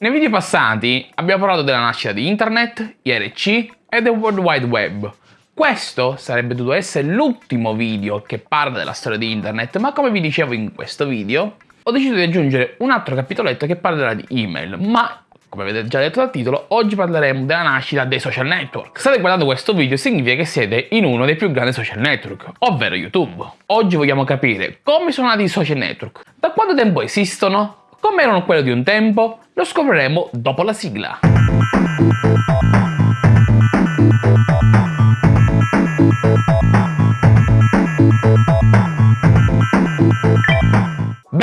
Nei video passati abbiamo parlato della nascita di Internet, IRC e del World Wide Web. Questo sarebbe dovuto essere l'ultimo video che parla della storia di Internet, ma come vi dicevo in questo video, ho deciso di aggiungere un altro capitoletto che parlerà di email, ma come avete già detto dal titolo, oggi parleremo della nascita dei social network. State guardando questo video significa che siete in uno dei più grandi social network, ovvero YouTube. Oggi vogliamo capire come sono nati i social network, da quanto tempo esistono, come erano quelli di un tempo? Lo scopriremo dopo la sigla.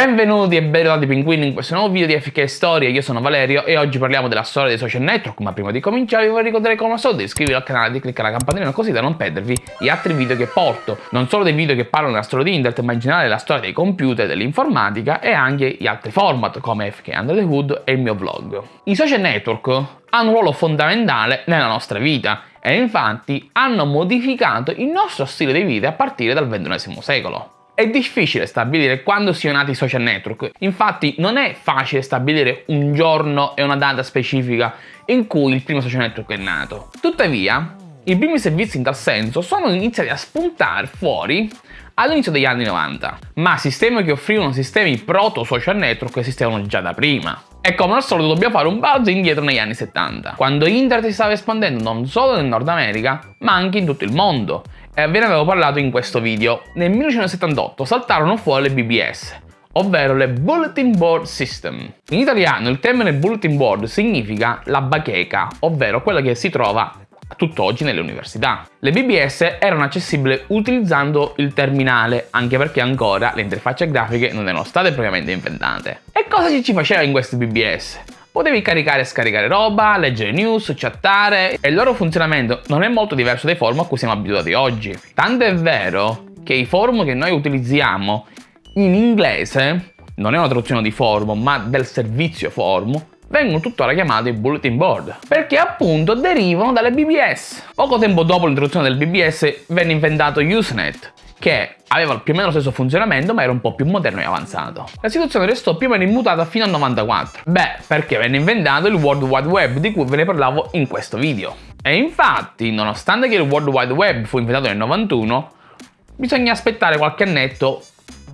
Benvenuti e benvenuti pinguini in questo nuovo video di FK Storia, io sono Valerio e oggi parliamo della storia dei social network, ma prima di cominciare vi vorrei ricordare come al solito di iscrivervi al canale, di cliccare la campanella così da non perdervi gli altri video che porto, non solo dei video che parlano della storia di internet, ma in generale della storia dei computer, dell'informatica e anche gli altri format come FK Under the Hood e il mio vlog. I social network hanno un ruolo fondamentale nella nostra vita e infatti hanno modificato il nostro stile di vita a partire dal XXI secolo. È difficile stabilire quando siano nati i social network, infatti non è facile stabilire un giorno e una data specifica in cui il primo social network è nato. Tuttavia, i primi servizi in tal senso sono iniziati a spuntare fuori all'inizio degli anni 90, ma sistemi che offrivano sistemi proto social network esistevano già da prima. E come al solito dobbiamo fare un balzo indietro negli anni 70, quando internet si stava espandendo non solo nel Nord America, ma anche in tutto il mondo, e ve ne avevo parlato in questo video. Nel 1978 saltarono fuori le BBS, ovvero le Bulletin Board System. In italiano il termine Bulletin Board significa la bacheca, ovvero quella che si trova tutt'oggi nelle università. Le BBS erano accessibili utilizzando il terminale, anche perché ancora le interfacce grafiche non erano state propriamente inventate. E cosa ci faceva in queste BBS? Potevi caricare e scaricare roba, leggere news, chattare e il loro funzionamento non è molto diverso dai forum a cui siamo abituati oggi. Tanto è vero che i forum che noi utilizziamo in inglese, non è una traduzione di forum ma del servizio forum, vengono tuttora chiamati bulletin board, perché appunto derivano dalle BBS. Poco tempo dopo l'introduzione del BBS venne inventato Usenet, che aveva più o meno lo stesso funzionamento ma era un po' più moderno e avanzato. La situazione restò più o meno immutata fino al 94. Beh, perché venne inventato il World Wide Web di cui ve ne parlavo in questo video. E infatti, nonostante che il World Wide Web fu inventato nel 91, bisogna aspettare qualche annetto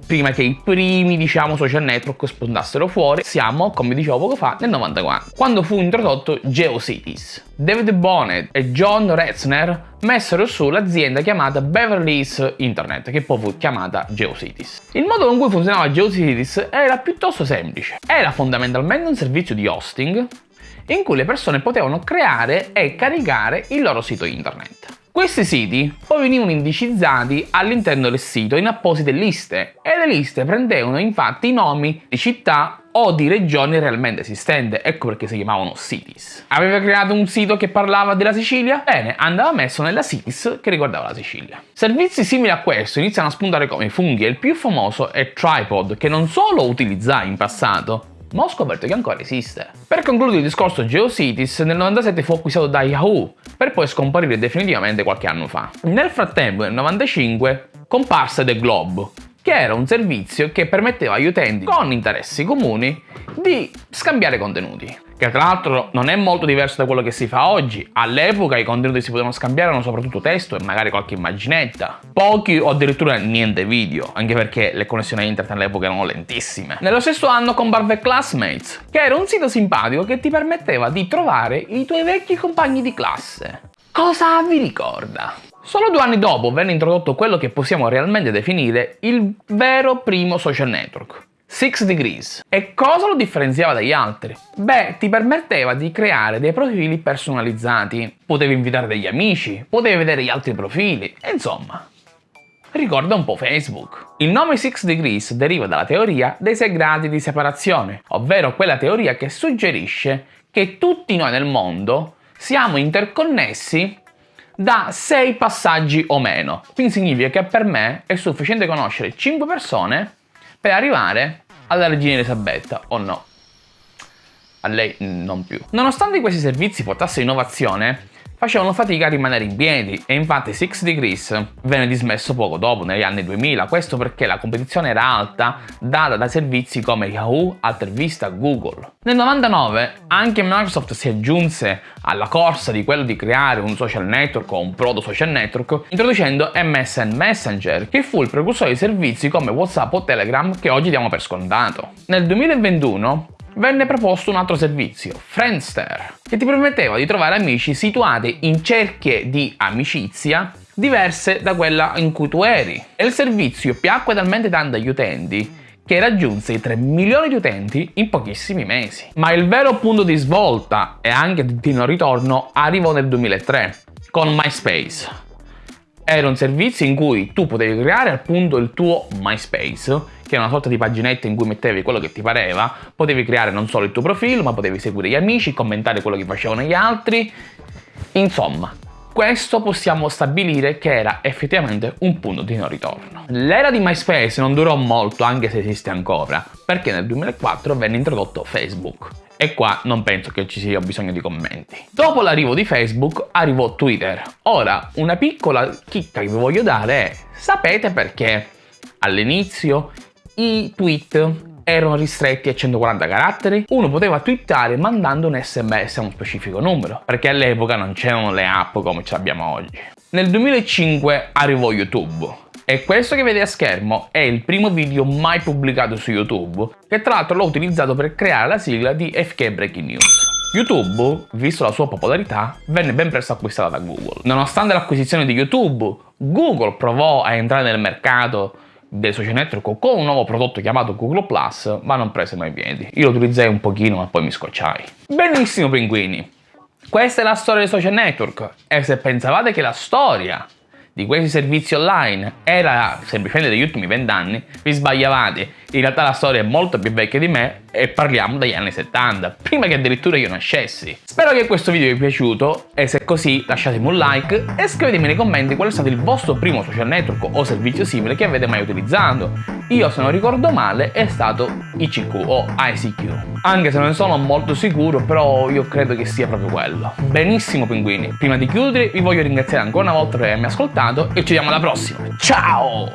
prima che i primi, diciamo, social network spuntassero fuori, siamo, come dicevo poco fa, nel 94, quando fu introdotto GeoCities. David Bonnet e John Retzner messero su l'azienda chiamata Beverly Hills Internet, che poi fu chiamata GeoCities. Il modo con cui funzionava GeoCities era piuttosto semplice. Era fondamentalmente un servizio di hosting in cui le persone potevano creare e caricare il loro sito internet. Questi siti poi venivano indicizzati all'interno del sito in apposite liste e le liste prendevano infatti i nomi di città o di regioni realmente esistenti, ecco perché si chiamavano cities. Aveva creato un sito che parlava della Sicilia? Bene, andava messo nella cities che riguardava la Sicilia. Servizi simili a questo iniziano a spuntare come funghi e il più famoso è Tripod, che non solo utilizzai in passato, ma ho scoperto che ancora esiste. Per concludere il discorso GeoCities, nel 97 fu acquistato da Yahoo, per poi scomparire definitivamente qualche anno fa. Nel frattempo, nel 95, comparse The Globe, che era un servizio che permetteva agli utenti con interessi comuni di scambiare contenuti che tra l'altro non è molto diverso da quello che si fa oggi. All'epoca i contenuti che si potevano scambiare erano soprattutto testo e magari qualche immaginetta. Pochi o addirittura niente video, anche perché le connessioni a internet all'epoca erano lentissime. Nello stesso anno comparve Classmates, che era un sito simpatico che ti permetteva di trovare i tuoi vecchi compagni di classe. Cosa vi ricorda? Solo due anni dopo venne introdotto quello che possiamo realmente definire il vero primo social network, 6 Degrees. E cosa lo differenziava dagli altri? Beh, ti permetteva di creare dei profili personalizzati. Potevi invitare degli amici, potevi vedere gli altri profili, insomma... Ricorda un po' Facebook. Il nome 6 Degrees deriva dalla teoria dei 6 gradi di separazione, ovvero quella teoria che suggerisce che tutti noi nel mondo siamo interconnessi da 6 passaggi o meno. Quindi significa che per me è sufficiente conoscere 5 persone per arrivare alla regina Elisabetta, o no? A lei non più. Nonostante questi servizi portassero innovazione, facevano fatica a rimanere in piedi e infatti Six Degrees venne dismesso poco dopo, negli anni 2000, questo perché la competizione era alta data da servizi come Yahoo, Altervista, Google. Nel 99 anche Microsoft si aggiunse alla corsa di quello di creare un social network o un proto social network introducendo MSN Messenger che fu il precursore di servizi come WhatsApp o Telegram che oggi diamo per scontato. Nel 2021 venne proposto un altro servizio, Friendster, che ti permetteva di trovare amici situati in cerchie di amicizia diverse da quella in cui tu eri. E il servizio piacque talmente tanto agli utenti che raggiunse i 3 milioni di utenti in pochissimi mesi. Ma il vero punto di svolta e anche di non ritorno arrivò nel 2003 con MySpace. Era un servizio in cui tu potevi creare appunto il tuo MySpace che è una sorta di paginetta in cui mettevi quello che ti pareva, potevi creare non solo il tuo profilo, ma potevi seguire gli amici, commentare quello che facevano gli altri. Insomma, questo possiamo stabilire che era effettivamente un punto di non ritorno. L'era di MySpace non durò molto, anche se esiste ancora, perché nel 2004 venne introdotto Facebook. E qua non penso che ci sia bisogno di commenti. Dopo l'arrivo di Facebook arrivò Twitter. Ora, una piccola chicca che vi voglio dare è, sapete perché all'inizio i tweet erano ristretti a 140 caratteri, uno poteva twittare mandando un sms a uno specifico numero, perché all'epoca non c'erano le app come ce l'abbiamo oggi. Nel 2005 arrivò YouTube, e questo che vede a schermo è il primo video mai pubblicato su YouTube, che tra l'altro l'ho utilizzato per creare la sigla di FK Breaking News. YouTube, visto la sua popolarità, venne ben presto acquistata da Google. Nonostante l'acquisizione di YouTube, Google provò a entrare nel mercato dei social network con un nuovo prodotto chiamato Google Plus, ma non prese mai piedi. Io lo utilizzai un pochino, ma poi mi scocciai. Benissimo, pinguini! Questa è la storia dei social network e se pensavate che la storia di questi servizi online era semplicemente degli ultimi vent'anni, vi sbagliavate. In realtà la storia è molto più vecchia di me e parliamo degli anni 70, prima che addirittura io nascessi. Spero che questo video vi sia piaciuto e se è così lasciatemi un like e scrivetemi nei commenti qual è stato il vostro primo social network o servizio simile che avete mai utilizzato. Io se non ricordo male è stato ICQ o ICQ. Anche se non sono molto sicuro, però io credo che sia proprio quello. Benissimo pinguini, prima di chiudere vi voglio ringraziare ancora una volta per avermi ascoltato e ci vediamo alla prossima. Ciao!